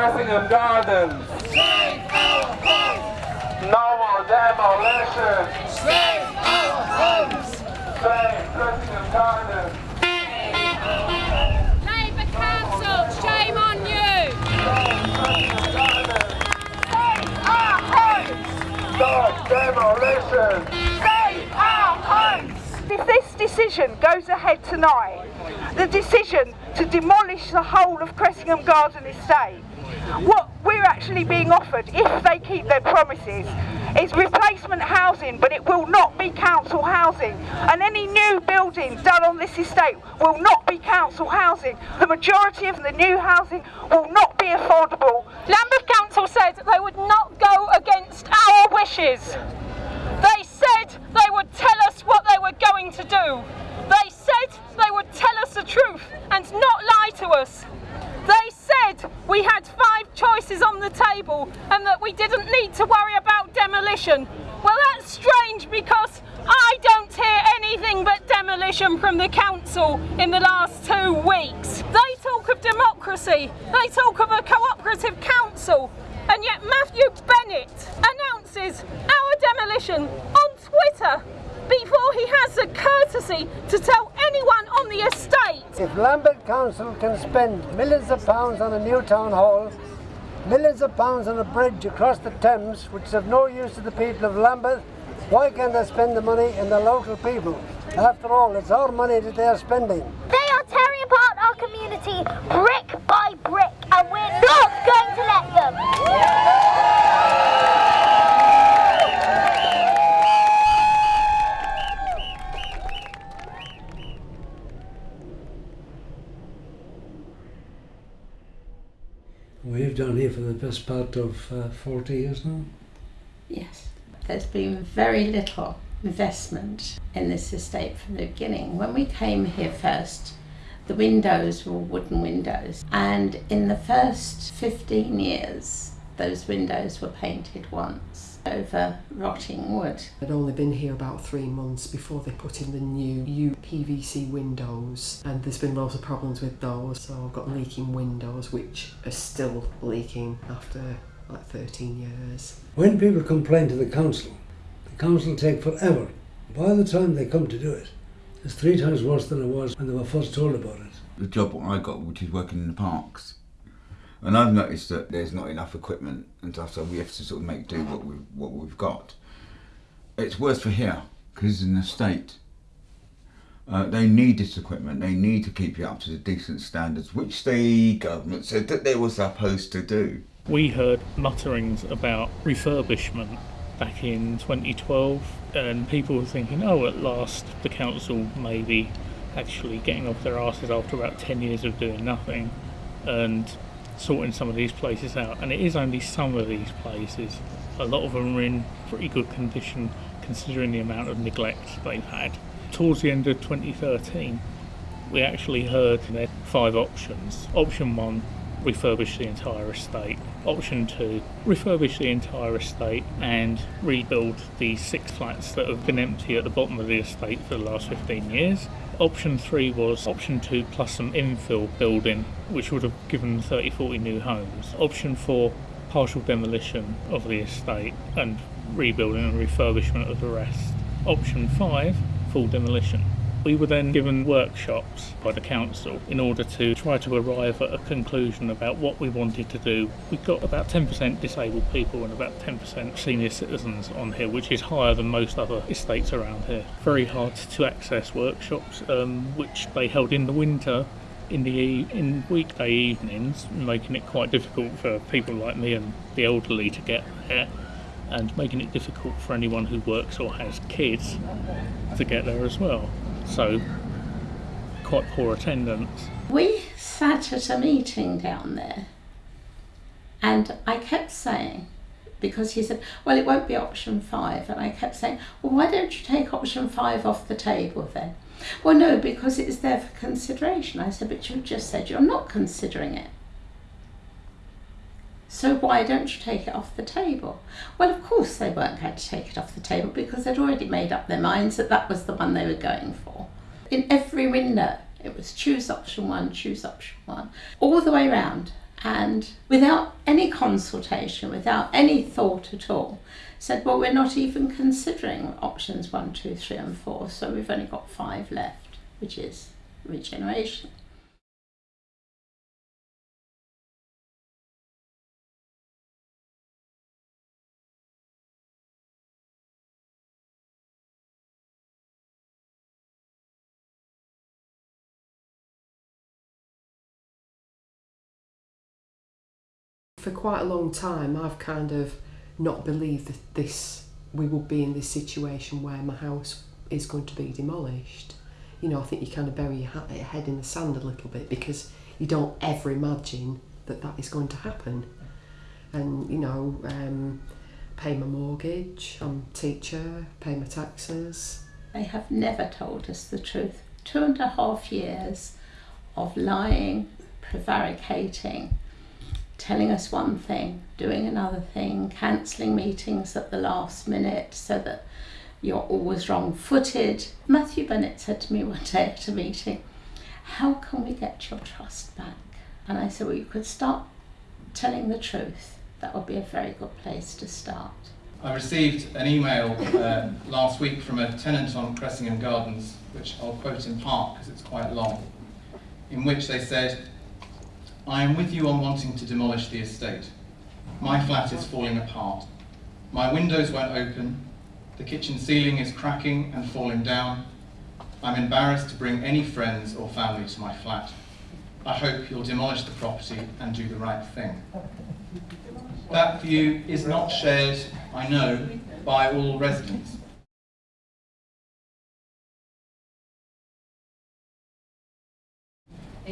Cressingham Gardens. Save our homes. No more demolition. Save our homes. Save Cressingham Gardens. Labour Council, shame on you! Save our homes. Stop demolition. Save our homes. If this decision goes ahead tonight, the decision to demolish the whole of Cressingham Garden Estate, what we're actually being offered, if they keep their promises, is replacement housing, but it will not be council housing. And any new building done on this estate will not be council housing. The majority of the new housing will not be affordable. Lambeth Council said they would not go against our wishes. They said they would tell us what they were going to do. They said they would tell us the truth and not lie to us. They said we had five choices on the table and that we didn't need to worry about demolition. Well, that's strange because I don't hear anything but demolition from the council in the last two weeks. They talk of democracy, they talk of a cooperative council, and yet Matthew Bennett announces our demolition on Twitter before he has the courtesy to tell anyone on the estate. If Lambeth Council can spend millions of pounds on a new town hall, millions of pounds on a bridge across the Thames, which is of no use to the people of Lambeth, why can't they spend the money in the local people? After all, it's our money that they are spending. They are tearing apart our community brick by brick, and we're not going to let them. We've down here for the best part of uh, 40 years now. Yes, there's been very little investment in this estate from the beginning. When we came here first, the windows were wooden windows, and in the first 15 years, those windows were painted once over rotting wood. I'd only been here about three months before they put in the new UPVC windows, and there's been lots of problems with those. So I've got leaking windows, which are still leaking after like 13 years. When people complain to the council, the council take forever. By the time they come to do it, it's three times worse than it was when they were first told about it. The job I got, which is working in the parks, and I've noticed that there's not enough equipment and stuff, so we have to sort of make do what we what we've got. It's worse for here because it's the state, Uh, they need this equipment. They need to keep it up to the decent standards, which the government said that they were supposed to do. We heard mutterings about refurbishment back in 2012, and people were thinking, oh, at last the council may be actually getting off their asses after about 10 years of doing nothing and sorting some of these places out. And it is only some of these places. A lot of them are in pretty good condition considering the amount of neglect they've had. Towards the end of 2013, we actually heard there five options. Option one refurbish the entire estate. Option two, refurbish the entire estate and rebuild the six flats that have been empty at the bottom of the estate for the last 15 years. Option three was option two plus some infill building, which would have given 30 40 new homes. Option four, partial demolition of the estate and rebuilding and refurbishment of the rest. Option five, full demolition. We were then given workshops by the council in order to try to arrive at a conclusion about what we wanted to do. We've got about 10% disabled people and about 10% senior citizens on here, which is higher than most other estates around here. Very hard to access workshops, um, which they held in the winter in the in weekday evenings, making it quite difficult for people like me and the elderly to get there, and making it difficult for anyone who works or has kids to get there as well. So, quite poor attendance. We sat at a meeting down there, and I kept saying, because he said, Well, it won't be option five. And I kept saying, Well, why don't you take option five off the table then? Well, no, because it's there for consideration. I said, But you just said you're not considering it. So why don't you take it off the table? Well, of course they weren't going to take it off the table because they'd already made up their minds that that was the one they were going for. In every window, it was choose option one, choose option one, all the way round. and without any consultation, without any thought at all, said, well, we're not even considering options one, two, three, and four, so we've only got five left, which is regeneration. For quite a long time, I've kind of not believed that this we would be in this situation where my house is going to be demolished. You know, I think you kind of bury your head in the sand a little bit because you don't ever imagine that that is going to happen. And you know, um, pay my mortgage, I'm a teacher, pay my taxes. They have never told us the truth. Two and a half years of lying, prevaricating, telling us one thing, doing another thing, cancelling meetings at the last minute so that you're always wrong footed. Matthew Bennett said to me one day at a meeting, How can we get your trust back? And I said, Well, you could start telling the truth. That would be a very good place to start. I received an email uh, last week from a tenant on Cressingham Gardens, which I'll quote in part because it's quite long, in which they said, I am with you on wanting to demolish the estate. My flat is falling apart. My windows won't open. The kitchen ceiling is cracking and falling down. I'm embarrassed to bring any friends or family to my flat. I hope you'll demolish the property and do the right thing. That view is not shared, I know, by all residents.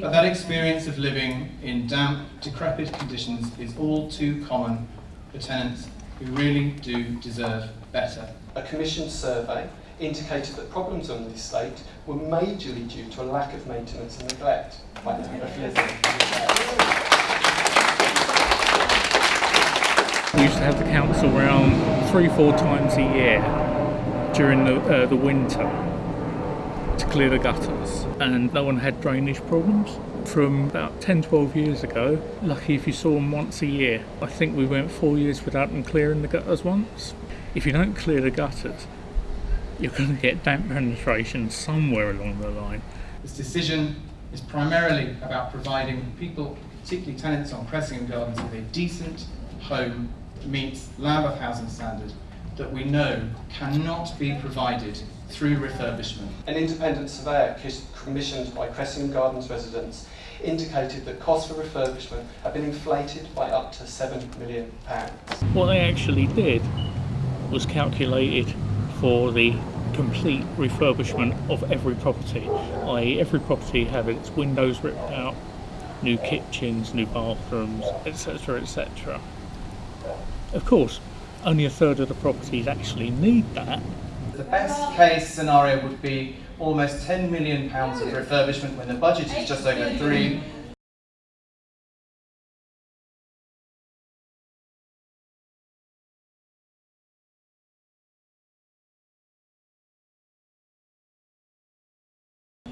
But that experience of living in damp, decrepit conditions is all too common for tenants who really do deserve better. A commissioned survey indicated that problems on the estate were majorly due to a lack of maintenance and neglect by the of living. We used to have the council round three, four times a year during the, uh, the winter to clear the gutters, and no one had drainage problems. From about 10, 12 years ago, lucky if you saw them once a year. I think we went four years without them clearing the gutters once. If you don't clear the gutters, you're going to get damp penetration somewhere along the line. This decision is primarily about providing people, particularly tenants on Cressingham Gardens, with a decent home that meets Lambeth housing standard that we know cannot be provided through refurbishment. An independent surveyor commissioned by Cressingham Gardens residents indicated that costs for refurbishment have been inflated by up to £7 million. What they actually did was calculated for the complete refurbishment of every property, i.e. every property had its windows ripped out, new kitchens, new bathrooms, etc, etc. Of course, only a third of the properties actually need that. The best case scenario would be almost £10 million of refurbishment when the budget is just over three.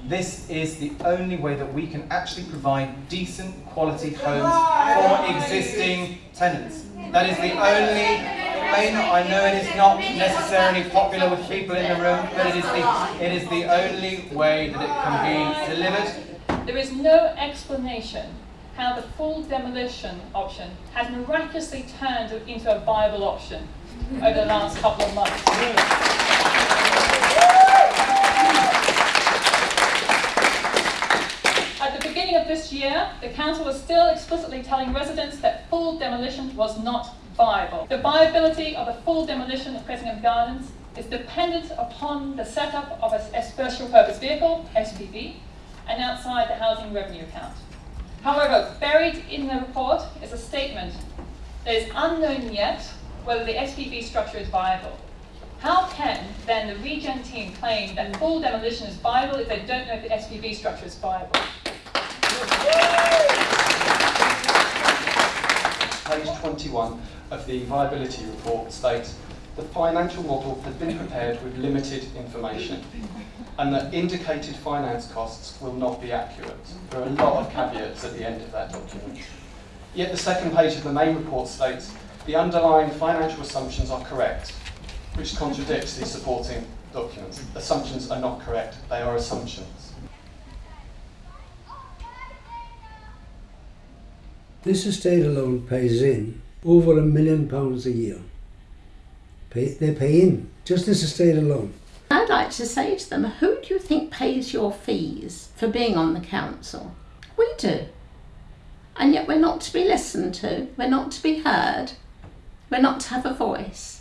This is the only way that we can actually provide decent quality homes for existing tenants. That is the only, I know it is not necessarily popular with people in the room, but it is the, it is the only way that it can be delivered. There is no explanation how the full demolition option has miraculously turned into a viable option over the last couple of months. At the beginning of this year, the council was still explicitly telling residents that full demolition was not viable. The viability of a full demolition of Cressingham Gardens is dependent upon the setup of a, special purpose vehicle, SPV, and outside the housing revenue account. However, buried in the report is a statement that is unknown yet whether the SPV structure is viable. How can then the regen team claim that full demolition is viable if they don't know if the SPV structure is viable? Page 21 of the viability report states the financial model has been prepared with limited information and that indicated finance costs will not be accurate. There are a lot of caveats at the end of that document. Yet the second page of the main report states the underlying financial assumptions are correct, which contradicts the supporting documents. Assumptions are not correct, they are assumptions. This estate alone pays in over a million pounds a year. Pay, they pay in, just this estate alone. I'd like to say to them, who do you think pays your fees for being on the council? We do. And yet we're not to be listened to, we're not to be heard, we're not to have a voice.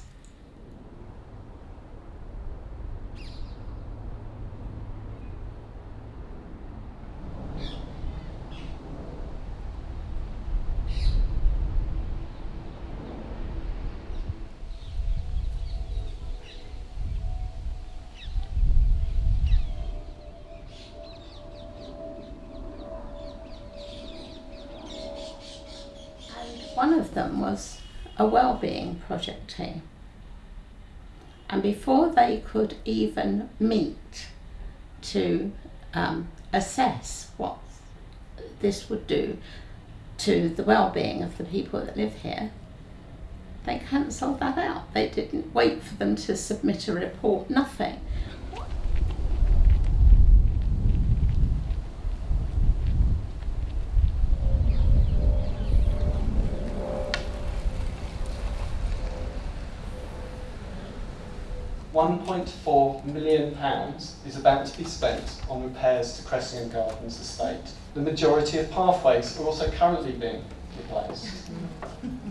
One of them was a well-being project team. And before they could even meet to um, assess what this would do to the well-being of the people that live here, they cancelled that out. They didn't wait for them to submit a report, nothing. £1.4 million is about to be spent on repairs to Cressingham Gardens estate. The majority of pathways are also currently being replaced.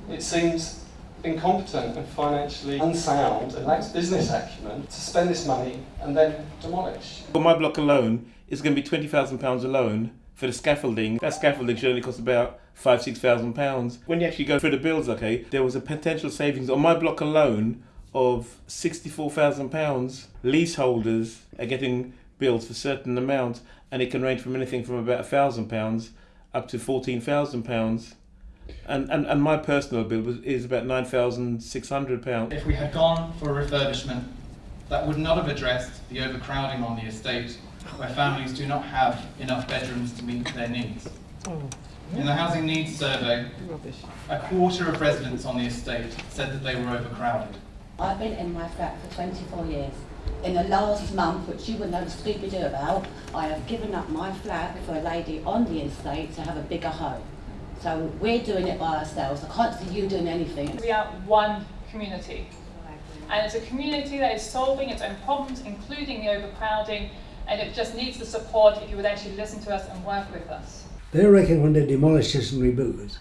It seems incompetent and financially unsound and lacks business acumen to spend this money and then demolish. For my block alone, it's going to be £20,000 alone for the scaffolding. That scaffolding should only cost about five, six thousand pounds. When you actually go through the bills, okay, there was a potential savings on my block alone of £64,000. Leaseholders are getting bills for certain amounts, and it can range from anything from about £1,000 up to £14,000. And, and, and my personal bill was, is about £9,600. If we had gone for a refurbishment, that would not have addressed the overcrowding on the estate, where families do not have enough bedrooms to meet their needs. Oh. In the Housing Needs Survey, a quarter of residents on the estate said that they were overcrowded. I've been in my flat for 24 years. In the last month, which you would know Scooby-Doo about, I have given up my flat for a lady on the estate to have a bigger home. So we're doing it by ourselves. I can't see you doing anything. We are one community. And it's a community that is solving its own problems, including the overcrowding, and it just needs the support if you would actually listen to us and work with us. They reckon when they demolish this and rebuild it,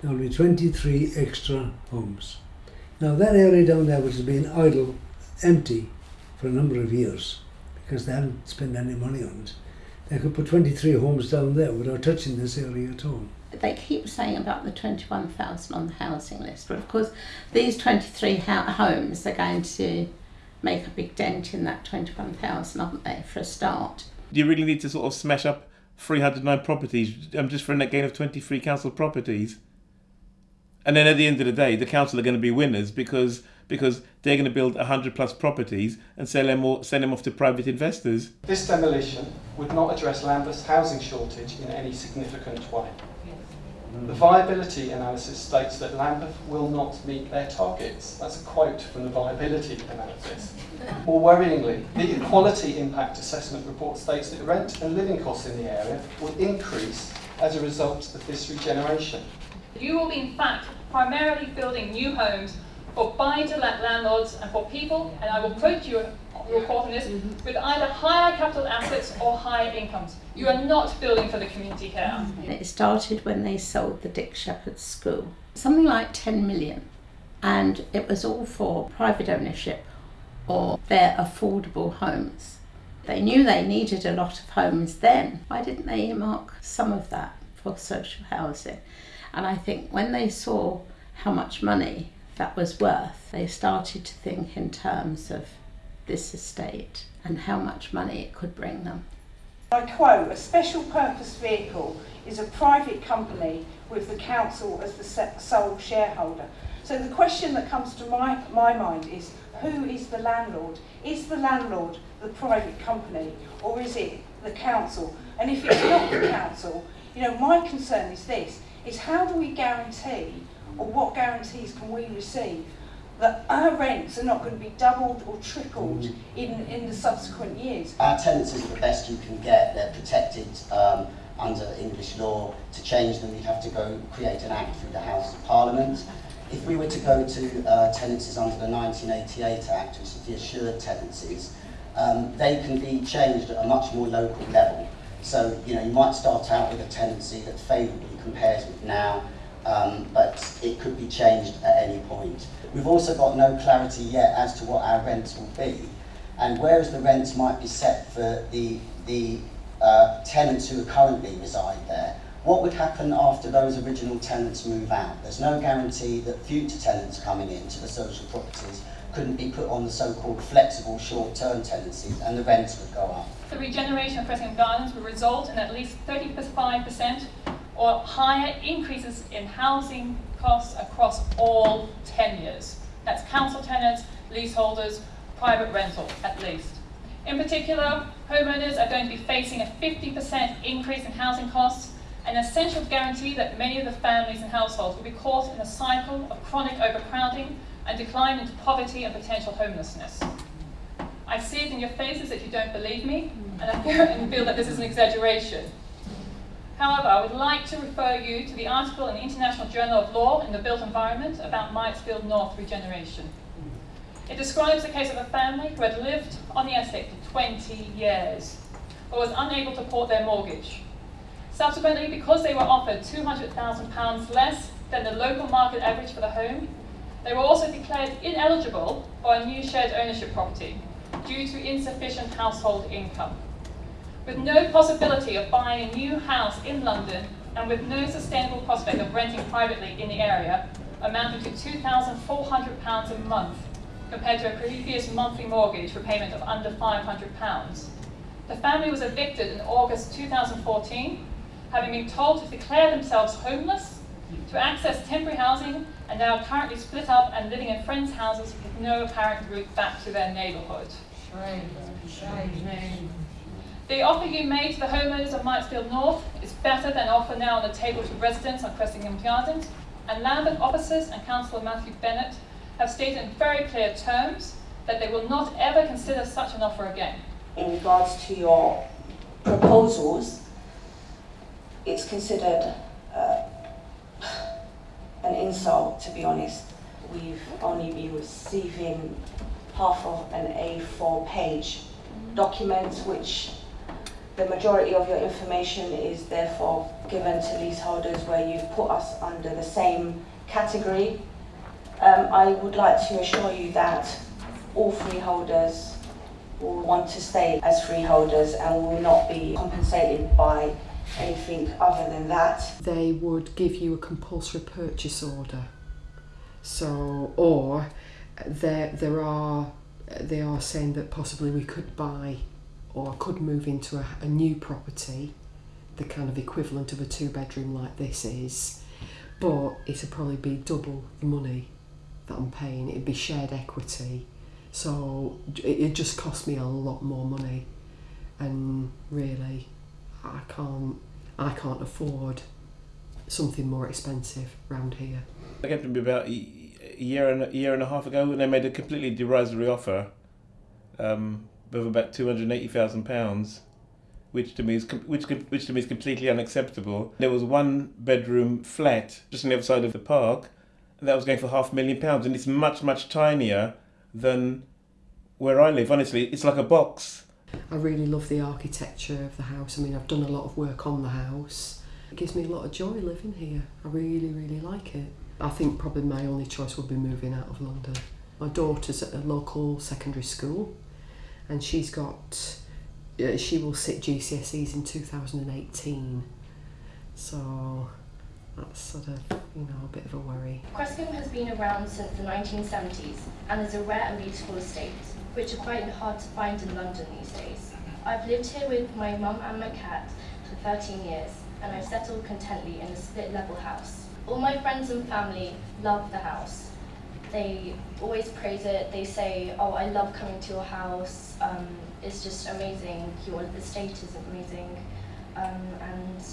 there will be 23 extra homes. Now that area down there which has been idle, empty for a number of years, because they haven't spent any money on it, they could put 23 homes down there without touching this area at all. They keep saying about the 21,000 on the housing list, but of course these 23 homes are going to make a big dent in that 21,000, aren't they, for a start? Do you really need to sort of smash up 309 properties um, just for a net gain of 23 council properties? And then at the end of the day, the council are going to be winners because because they're going to build 100 plus properties and sell them, all, sell them off to private investors. This demolition would not address Lambeth's housing shortage in any significant way. The viability analysis states that Lambeth will not meet their targets. That's a quote from the viability analysis. More worryingly, the equality impact assessment report states that rent and living costs in the area will increase as a result of this regeneration. You will be, in fact, primarily building new homes for buy-to-let landlords and for people, and I will quote you your report on this, with either higher capital assets or higher incomes. You are not building for the community here. Mm-hmm. It started when they sold the Dick Sheppard School, something like 10 million, and it was all for private ownership or their affordable homes. They knew they needed a lot of homes then. Why didn't they earmark some of that for social housing? And I think when they saw how much money that was worth, they started to think in terms of this estate and how much money it could bring them. I quote, a special purpose vehicle is a private company with the council as the sole shareholder. So the question that comes to my, my mind is, who is the landlord? Is the landlord the private company or is it the council? And if it's not the council, you know, my concern is this, is how do we guarantee, or what guarantees can we receive, that our rents are not going to be doubled or tripled in, in the subsequent years? Our tenancies are the best you can get. They're protected um, under English law. To change them, you'd have to go create an act through the House of Parliament. If we were to go to uh, tenancies under the 1988 Act, which is the assured tenancies, um, they can be changed at a much more local level. So, you know, you might start out with a tenancy that favourably compares with now, um, but it could be changed at any point. We've also got no clarity yet as to what our rents will be, and whereas the rents might be set for the, the uh, tenants who currently reside there, what would happen after those original tenants move out? There's no guarantee that future tenants coming into the social properties couldn't be put on the so-called flexible short-term tenancies and the rents would go up. The regeneration of Cressingham Gardens would result in at least 35% or higher increases in housing costs across all tenures. That's council tenants, leaseholders, private rental at least. In particular, homeowners are going to be facing a 50% increase in housing costs, an essential guarantee that many of the families and households will be caught in a cycle of chronic overcrowding and decline into poverty and potential homelessness. I see it in your faces that you don't believe me, and I feel, and feel that this is an exaggeration. However, I would like to refer you to the article in the International Journal of Law in the Built Environment about Myatts Field North regeneration. It describes the case of a family who had lived on the estate for 20 years, but was unable to port their mortgage. Subsequently, because they were offered £200,000 less than the local market average for the home, they were also declared ineligible for a new shared ownership property due to insufficient household income. With no possibility of buying a new house in London and with no sustainable prospect of renting privately in the area, amounting to £2,400 a month compared to a previous monthly mortgage repayment of under £500. The family was evicted in August 2014, having been told to declare themselves homeless, to access temporary housing, and now currently split up and living in friends' houses with no apparent route back to their neighbourhood. The offer you made to the homeowners of Myatts Field North is better than offer now on the table to residents on Cressingham Gardens, and Lambeth officers and Councillor Matthew Bennett have stated in very clear terms that they will not ever consider such an offer again. In regards to your proposals, it's considered uh, an insult, to be honest. We've only been receiving half of an A4 page document, which the majority of your information is therefore given to leaseholders where you've put us under the same category. Um, I would like to assure you that all freeholders will want to stay as freeholders and will not be compensated by anything other than that. They would give you a compulsory purchase order. So, or there, there are, they are saying that possibly we could buy or I could move into a, a new property, the kind of equivalent of a two bedroom like this is, but it'd probably be double the money that I'm paying. It'd be shared equity. So it, just cost me a lot more money. And really, I can't, I can't afford something more expensive round here. To me about a year and a year and a half ago, and they made a completely derisory offer um, of about two hundred eighty thousand pounds, which to me is which which to me is completely unacceptable. There was one bedroom flat just on the other side of the park, and that was going for half a million pounds, and it's much much tinier than where I live. Honestly, it's like a box. I really love the architecture of the house. I mean, I've done a lot of work on the house. It gives me a lot of joy living here. I really, really like it. I think probably my only choice would be moving out of London. My daughter's at a local secondary school and she's got, uh, she will sit GCSEs in 2018. So that's sort of, you know, a bit of a worry. Cressingham has been around since the 1970s and is a rare and beautiful estate, which are quite hard to find in London these days. I've lived here with my mum and my cat for 13 years and I've settled contently in a split level house. All my friends and family love the house. They always praise it. They say, oh, I love coming to your house. Um, it's just amazing. Your estate is amazing. Um, and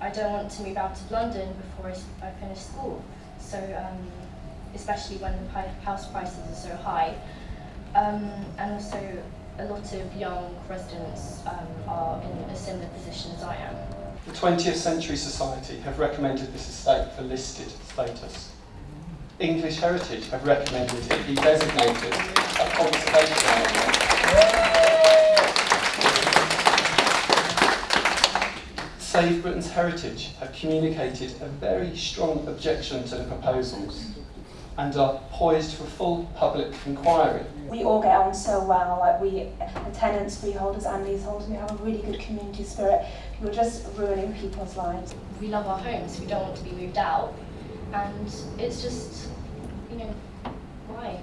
I don't want to move out of London before I finish school. So, um, especially when the house prices are so high. Um, and also, a lot of young residents um, are in a similar position as I am. The 20th Century Society have recommended this estate for listed status. English Heritage have recommended it be designated a conservation area. Save Britain's Heritage have communicated a very strong objection to the proposals and are poised for full public inquiry. We all get on so well, like we, the tenants, freeholders and leaseholders, we have a really good community spirit. We're just ruining people's lives. We love our homes, we don't want to be moved out. And it's just, you know, why?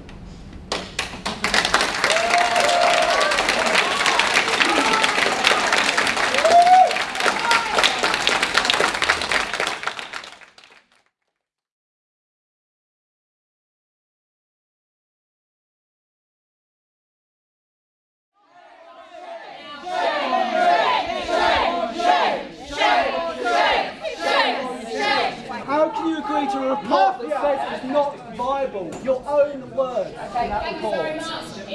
How can you agree to a report that says it's not viable? Your own words in that report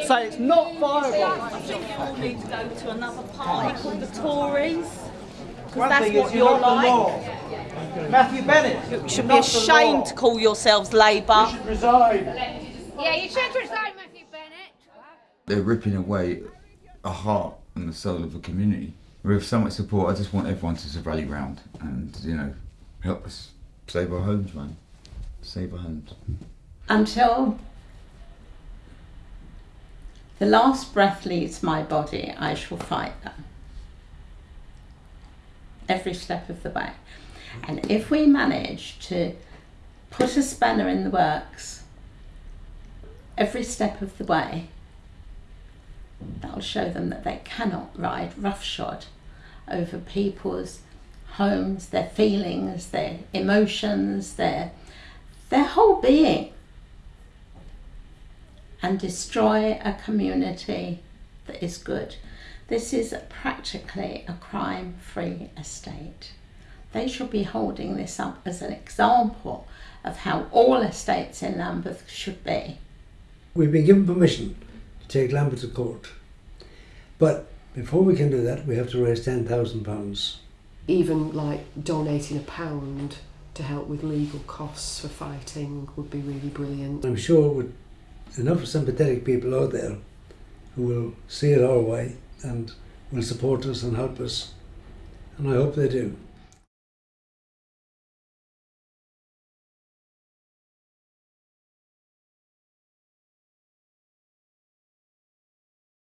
say it's not viable. I think you all need to go to another party called the Tories. Because One that's thing is what you're you're not the like. law. Matthew Bennett. You should be ashamed to call yourselves Labour. You should resign. Yeah, you should resign, Matthew Bennett. They're ripping away a heart and the soul of a community. With so much support, I just want everyone to just rally round and, you know, help us save our homes, man. Save our homes. Until the last breath leaves my body, I shall fight them. Every step of the way. And if we manage to put a spanner in the works every step of the way, that'll show them that they cannot ride roughshod over people's homes, their feelings, their emotions, their their whole being and destroy a community that is good. This is practically a crime free estate. They should be holding this up as an example of how all estates in Lambeth should be. We've been given permission to take Lambeth to court. But before we can do that, we have to raise £10,000. Even like donating a pound to help with legal costs for fighting would be really brilliant. I'm sure with enough sympathetic people out there who will see it our way and will support us and help us. And I hope they do.